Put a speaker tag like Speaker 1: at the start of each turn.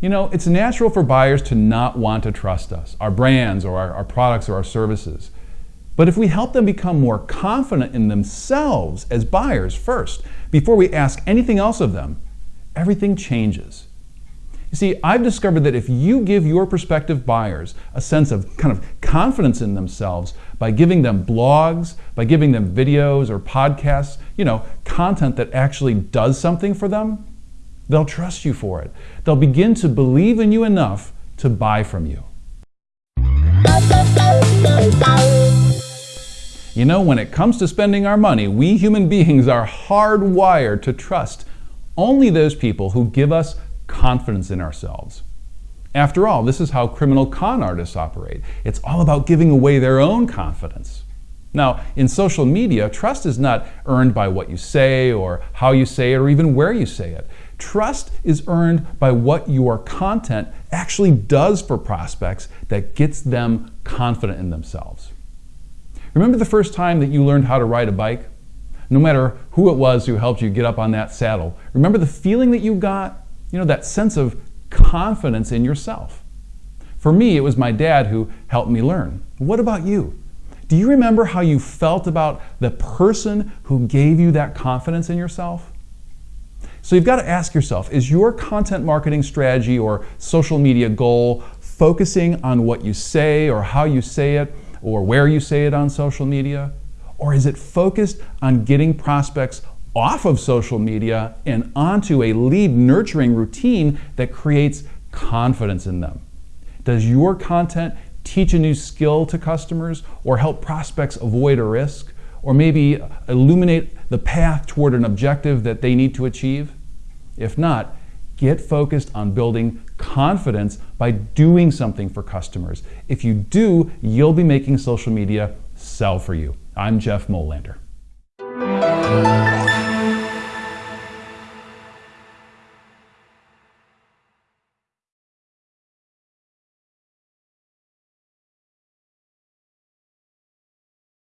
Speaker 1: You know, it's natural for buyers to not want to trust us, our brands or our, our, products or our services. But if we help them become more confident in themselves as buyers first, before we ask anything else of them, everything changes. You see, I've discovered that if you give your prospective buyers a sense of kind of confidence in themselves by giving them blogs, by giving them videos or podcasts, you know, content that actually does something for them, they'll trust you for it. They'll begin to believe in you enough to buy from you. You know, when it comes to spending our money, we human beings are hardwired to trust only those people who give us confidence in ourselves. After all, this is how criminal con artists operate. It's all about giving away their own confidence. Now, in social media, trust is not earned by what you say or how you say it or even where you say it. Trust is earned by what your content actually does for prospects that gets them confident in themselves. Remember the first time that you learned how to ride a bike? No matter who it was who helped you get up on that saddle, remember the feeling that you got? You know, that sense of confidence in yourself. For me, it was my dad who helped me learn. What about you? Do you remember how you felt about the person who gave you that confidence in yourself? So you've got to ask yourself is your content marketing strategy or social media goal focusing on what you say or how you say it? or where you say it on social media? Or is it focused on getting prospects off of social media and onto a lead nurturing routine that creates confidence in them? Does your content teach a new skill to customers or help prospects avoid a risk or maybe illuminate the path toward an objective that they need to achieve? If not, get focused on building confidence by doing something for customers. If you do, you'll be making social media sell for you. I'm Jeff Molander.